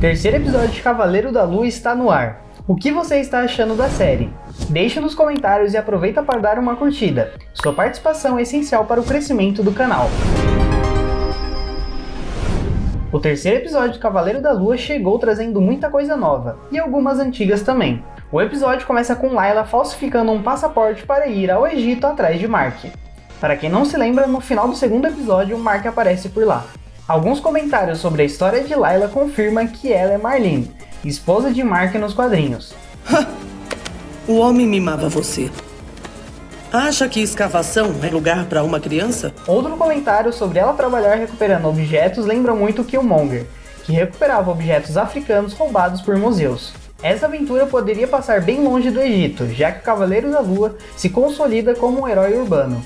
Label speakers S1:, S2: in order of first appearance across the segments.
S1: Terceiro episódio de Cavaleiro da Lua está no ar. O que você está achando da série? Deixe nos comentários e aproveita para dar uma curtida. Sua participação é essencial para o crescimento do canal. O terceiro episódio de Cavaleiro da Lua chegou trazendo muita coisa nova, e algumas antigas também. O episódio começa com Layla falsificando um passaporte para ir ao Egito atrás de Mark. Para quem não se lembra, no final do segundo episódio, Mark aparece por lá. Alguns comentários sobre a história de Layla confirmam que ela é Marlene, esposa de Mark nos quadrinhos.
S2: o homem mimava você. Acha que escavação é lugar para uma criança?
S1: Outro comentário sobre ela trabalhar recuperando objetos lembra muito Killmonger, que recuperava objetos africanos roubados por museus. Essa aventura poderia passar bem longe do Egito, já que o Cavaleiro da Lua se consolida como um herói urbano.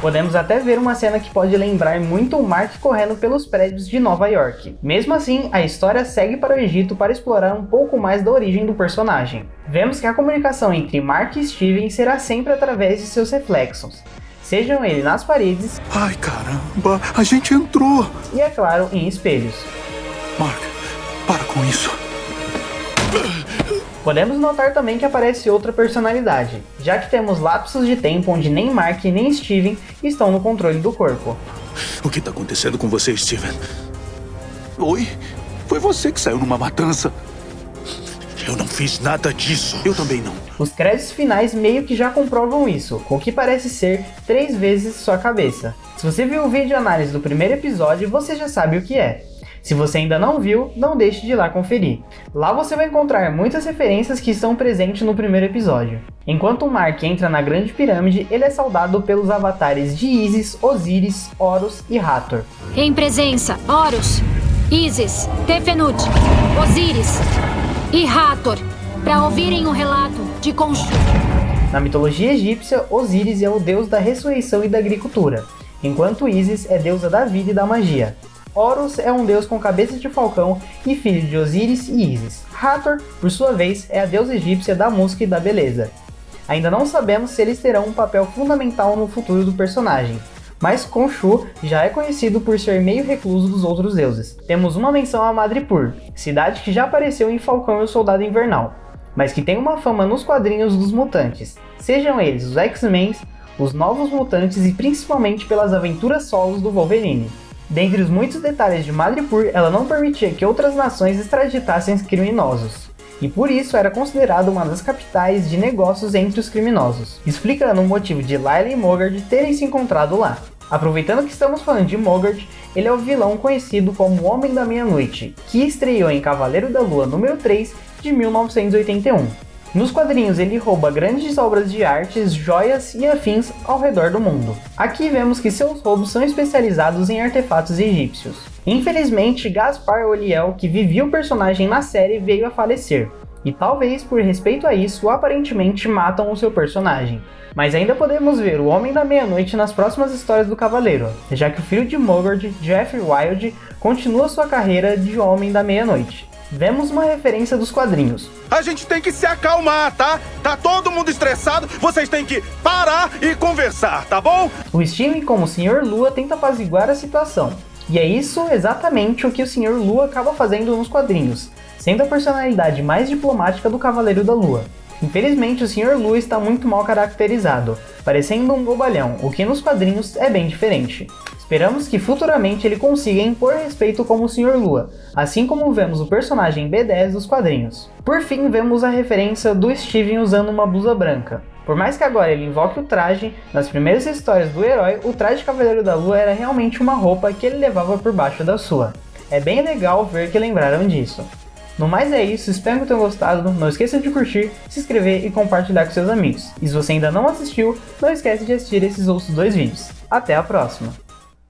S1: Podemos até ver uma cena que pode lembrar muito o Mark correndo pelos prédios de Nova York. Mesmo assim, a história segue para o Egito para explorar um pouco mais da origem do personagem. Vemos que a comunicação entre Mark e Steven será sempre através de seus reflexos, sejam eles nas paredes...
S3: Ai caramba, a gente entrou!
S1: E é claro, em espelhos.
S3: Mark, para com isso.
S1: Podemos notar também que aparece outra personalidade, já que temos lapsos de tempo onde nem Mark nem Steven estão no controle do corpo.
S3: O que está acontecendo com você, Steven? Oi? Foi você que saiu numa matança. Eu não fiz nada disso. Eu também não.
S1: Os créditos finais meio que já comprovam isso, com o que parece ser três vezes sua cabeça. Se você viu o vídeo análise do primeiro episódio, você já sabe o que é. Se você ainda não viu, não deixe de ir lá conferir. Lá você vai encontrar muitas referências que estão presentes no primeiro episódio. Enquanto o Mark entra na Grande Pirâmide, ele é saudado pelos avatares de Isis, Osíris, Horus e Hathor.
S4: Em presença, Horus, Isis, Tefenut, Osíris e Hathor, para ouvirem o relato de Khonshu.
S1: Na mitologia egípcia, Osíris é o deus da ressurreição e da agricultura, enquanto Isis é deusa da vida e da magia. Horus é um deus com cabeça de falcão e filho de Osíris e Isis. Hathor, por sua vez, é a deusa egípcia da música e da beleza. Ainda não sabemos se eles terão um papel fundamental no futuro do personagem, mas Khonshu já é conhecido por ser meio recluso dos outros deuses. Temos uma menção a Madripoor, cidade que já apareceu em Falcão e o Soldado Invernal, mas que tem uma fama nos quadrinhos dos mutantes, sejam eles os X-Men, os Novos Mutantes e principalmente pelas aventuras solos do Wolverine. Dentre os muitos detalhes de Madripoor, ela não permitia que outras nações extraditassem criminosos, e por isso era considerada uma das capitais de negócios entre os criminosos, explicando o motivo de Layla e Mogard terem se encontrado lá. Aproveitando que estamos falando de Mogard, ele é o vilão conhecido como Homem da Meia-Noite, que estreou em Cavaleiro da Lua número 3 de 1981. Nos quadrinhos ele rouba grandes obras de artes, joias e afins ao redor do mundo. Aqui vemos que seus roubos são especializados em artefatos egípcios. Infelizmente, Gaspar Oliel, que vivia o personagem na série, veio a falecer, e talvez por respeito a isso, aparentemente matam o seu personagem. Mas ainda podemos ver o Homem da Meia-Noite nas próximas histórias do Cavaleiro, já que o filho de Mogord, Jeffrey Wild, continua sua carreira de Homem da Meia-Noite vemos uma referência dos quadrinhos.
S3: A gente tem que se acalmar, tá? Tá todo mundo estressado, vocês têm que parar e conversar, tá bom?
S1: O Steven, como o Sr. Lua, tenta apaziguar a situação. E é isso exatamente o que o Sr. Lua acaba fazendo nos quadrinhos, sendo a personalidade mais diplomática do Cavaleiro da Lua. Infelizmente, o Sr. Lua está muito mal caracterizado, parecendo um bobalhão, o que nos quadrinhos é bem diferente. Esperamos que futuramente ele consiga impor respeito como o Sr. Lua, assim como vemos o personagem B10 dos quadrinhos. Por fim, vemos a referência do Steven usando uma blusa branca. Por mais que agora ele invoque o traje, nas primeiras histórias do herói, o traje de Cavaleiro da Lua era realmente uma roupa que ele levava por baixo da sua. É bem legal ver que lembraram disso. No mais é isso, espero que tenham gostado, não esqueça de curtir, se inscrever e compartilhar com seus amigos. E se você ainda não assistiu, não esquece de assistir esses outros dois vídeos. Até a próxima!